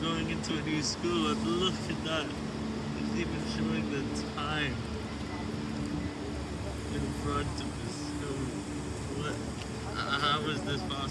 Going into a new school and look at that. It's even showing the time in front of the school. What? How is this possible?